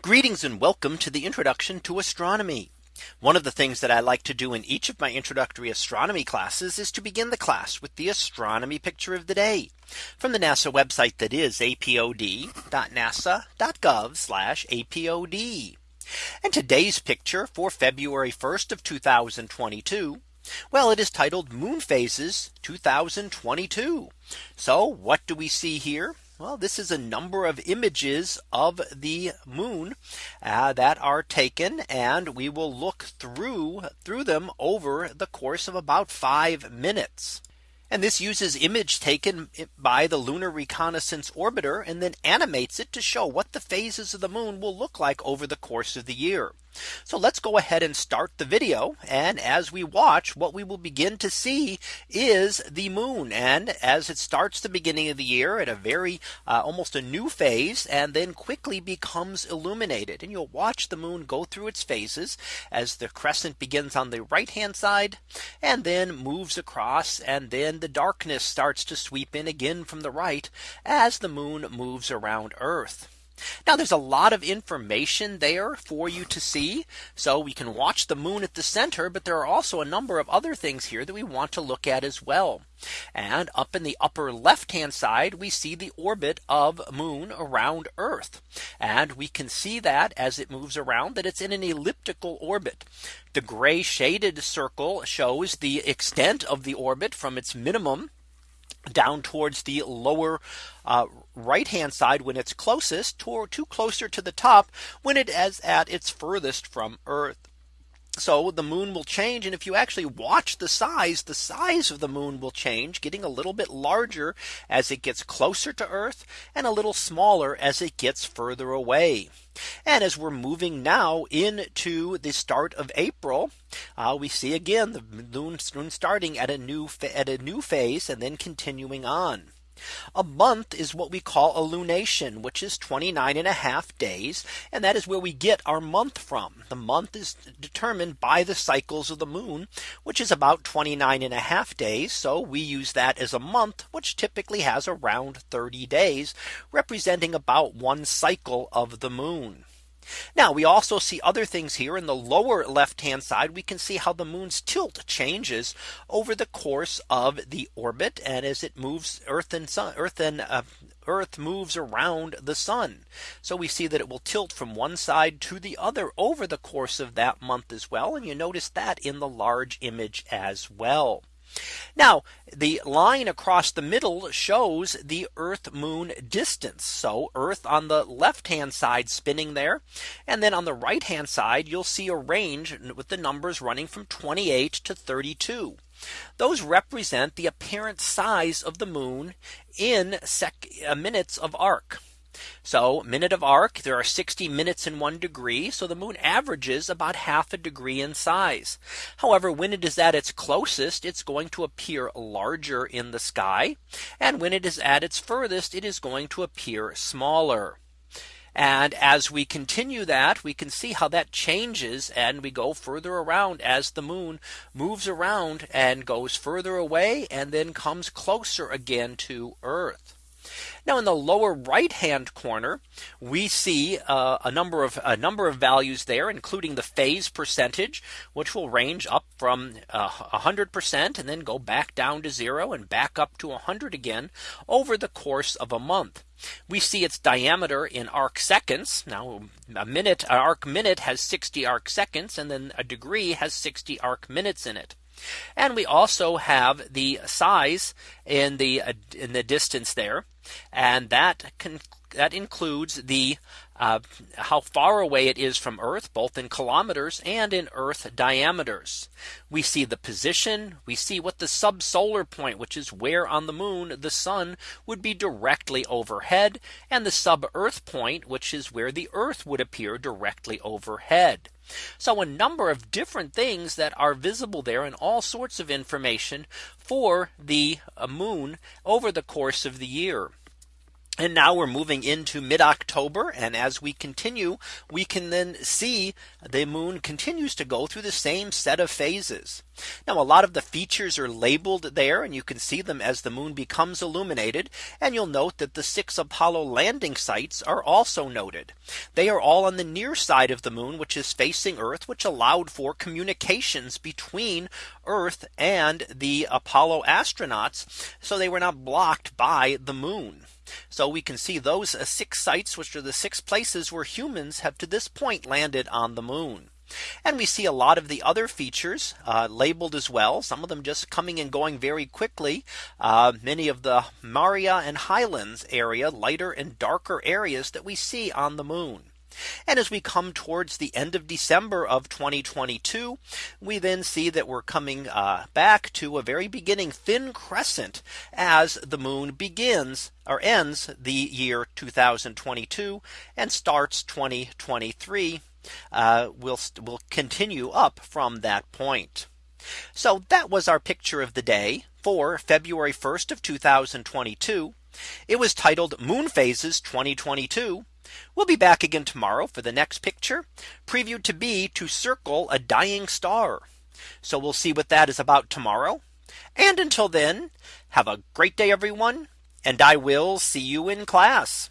Greetings and welcome to the introduction to astronomy. One of the things that I like to do in each of my introductory astronomy classes is to begin the class with the astronomy picture of the day from the NASA website that is apod.nasa.gov apod. And today's picture for February 1st of 2022. Well, it is titled Moon Phases 2022. So what do we see here? Well, this is a number of images of the moon uh, that are taken and we will look through through them over the course of about five minutes. And this uses image taken by the Lunar Reconnaissance Orbiter and then animates it to show what the phases of the moon will look like over the course of the year. So let's go ahead and start the video. And as we watch, what we will begin to see is the moon. And as it starts the beginning of the year at a very uh, almost a new phase and then quickly becomes illuminated. And you'll watch the moon go through its phases as the crescent begins on the right hand side and then moves across and then the darkness starts to sweep in again from the right as the moon moves around Earth. Now there's a lot of information there for you to see. So we can watch the moon at the center. But there are also a number of other things here that we want to look at as well. And up in the upper left hand side, we see the orbit of moon around Earth. And we can see that as it moves around that it's in an elliptical orbit. The gray shaded circle shows the extent of the orbit from its minimum down towards the lower uh, right hand side when it's closest to, to closer to the top when it is at its furthest from Earth. So the moon will change. And if you actually watch the size, the size of the moon will change, getting a little bit larger as it gets closer to Earth and a little smaller as it gets further away. And as we're moving now into the start of April, uh, we see again the moon, moon starting at a new at a new phase and then continuing on. A month is what we call a lunation, which is 29 and a half days. And that is where we get our month from. The month is determined by the cycles of the moon, which is about 29 and a half days. So we use that as a month, which typically has around 30 days, representing about one cycle of the moon. Now we also see other things here in the lower left hand side. We can see how the moon's tilt changes over the course of the orbit and as it moves Earth and Sun Earth and uh, Earth moves around the sun. So we see that it will tilt from one side to the other over the course of that month as well. And you notice that in the large image as well. Now the line across the middle shows the Earth moon distance. So Earth on the left hand side spinning there. And then on the right hand side, you'll see a range with the numbers running from 28 to 32. Those represent the apparent size of the moon in uh, minutes of arc. So minute of arc there are 60 minutes in one degree. So the moon averages about half a degree in size. However, when it is at its closest, it's going to appear larger in the sky. And when it is at its furthest, it is going to appear smaller. And as we continue that, we can see how that changes and we go further around as the moon moves around and goes further away and then comes closer again to Earth. Now in the lower right hand corner, we see uh, a number of a number of values there, including the phase percentage, which will range up from uh, 100% and then go back down to zero and back up to 100 again over the course of a month. We see its diameter in arc seconds. Now a minute, an arc minute has 60 arc seconds and then a degree has 60 arc minutes in it. And we also have the size in the uh, in the distance there. And that can that includes the uh, how far away it is from Earth, both in kilometers and in Earth diameters. We see the position, we see what the subsolar point, which is where on the moon the sun would be directly overhead, and the sub Earth point, which is where the Earth would appear directly overhead. So a number of different things that are visible there and all sorts of information for the uh, moon over the course of the year. And now we're moving into mid October. And as we continue, we can then see the moon continues to go through the same set of phases. Now a lot of the features are labeled there and you can see them as the moon becomes illuminated. And you'll note that the six Apollo landing sites are also noted. They are all on the near side of the moon, which is facing Earth, which allowed for communications between Earth and the Apollo astronauts. So they were not blocked by the moon. So we can see those uh, six sites, which are the six places where humans have to this point landed on the moon. And we see a lot of the other features uh, labeled as well. Some of them just coming and going very quickly. Uh, many of the Maria and Highlands area, lighter and darker areas that we see on the moon. And as we come towards the end of December of 2022, we then see that we're coming uh, back to a very beginning thin crescent as the moon begins or ends the year 2022 and starts 2023 uh, will will continue up from that point. So that was our picture of the day for February 1st of 2022. It was titled Moon Phases 2022. We'll be back again tomorrow for the next picture previewed to be to circle a dying star. So we'll see what that is about tomorrow. And until then, have a great day, everyone. And I will see you in class.